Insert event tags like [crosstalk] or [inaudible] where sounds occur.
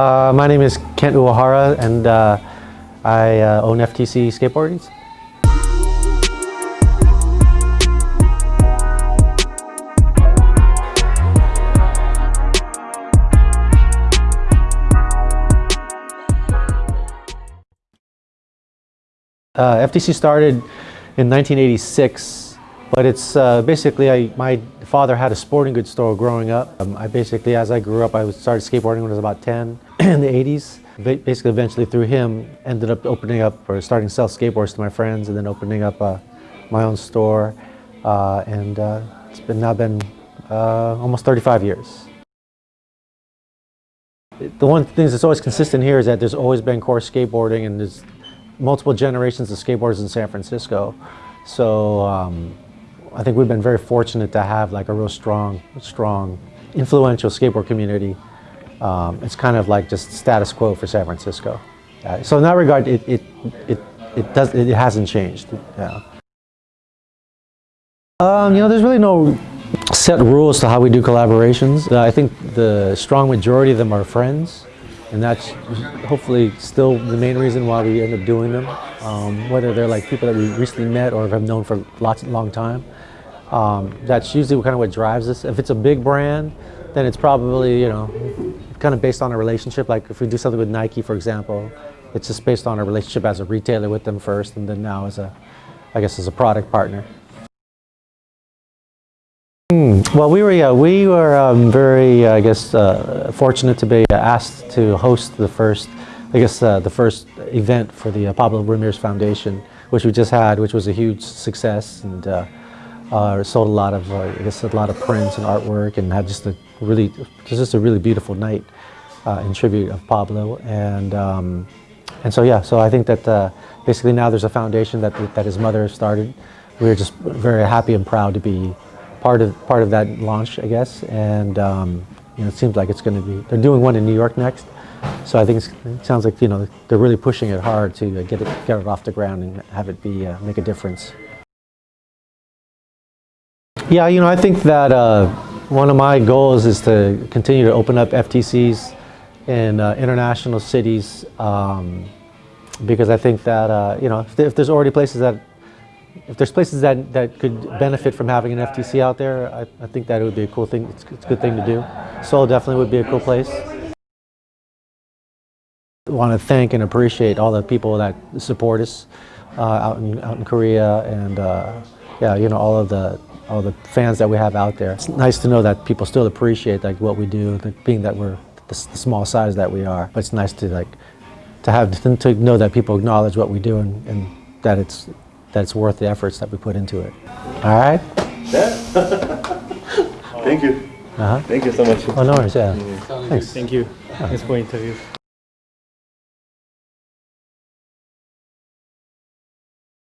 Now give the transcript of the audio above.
Uh, my name is Kent Uehara and uh, I uh, own FTC Skateboardings. Uh, FTC started in 1986, but it's uh, basically, I, my father had a sporting goods store growing up. Um, I basically, as I grew up, I started skateboarding when I was about 10 in [clears throat] the 80s. Basically, eventually through him, ended up opening up or starting to sell skateboards to my friends and then opening up uh, my own store. Uh, and uh, it's been now been uh, almost 35 years. The one thing that's always consistent here is that there's always been core skateboarding and there's multiple generations of skateboarders in San Francisco. So um, I think we've been very fortunate to have like a real strong, strong, influential skateboard community. Um, it's kind of like just status quo for San Francisco. Uh, so in that regard, it, it, it, it, does, it hasn't changed. Yeah. Um, you know, there's really no set rules to how we do collaborations. Uh, I think the strong majority of them are friends and that's hopefully still the main reason why we end up doing them. Um, whether they're like people that we recently met or have known for lots, long time. Um, that's usually kind of what drives us. If it's a big brand, then it's probably, you know, kind of based on a relationship. Like if we do something with Nike, for example, it's just based on a relationship as a retailer with them first, and then now as a, I guess, as a product partner. Hmm. Well, we were yeah, we were um, very I guess uh, fortunate to be asked to host the first I guess uh, the first event for the uh, Pablo Ramirez Foundation, which we just had, which was a huge success and uh, uh, sold a lot of uh, I guess a lot of prints and artwork and had just a really just a really beautiful night in tribute of Pablo and. Um, and so yeah, so I think that basically now there's a foundation that that his mother started. We're just very happy and proud to be part of part of that launch, I guess. And um, you know, it seems like it's going to be. They're doing one in New York next, so I think it sounds like you know they're really pushing it hard to uh, get it get it off the ground and have it be uh, make a difference. Yeah, you know, I think that uh, one of my goals is to continue to open up FTCs in uh, international cities um, because I think that uh, you know if, if there's already places that if there's places that, that could benefit from having an FTC out there, I, I think that it would be a cool thing. It's, it's, a good thing to do. Seoul definitely would be a cool place. I want to thank and appreciate all the people that support us uh, out in out in Korea and uh, yeah, you know all of the all the fans that we have out there. It's nice to know that people still appreciate like what we do, being that we're the, the small size that we are. But it's nice to like to have to know that people acknowledge what we do and, and that it's that it's worth the efforts that we put into it. All right? Yeah. [laughs] Thank you. Uh -huh. Thank you so much. Oh, no worries, yeah. Thanks. Thank you. Thanks for interview.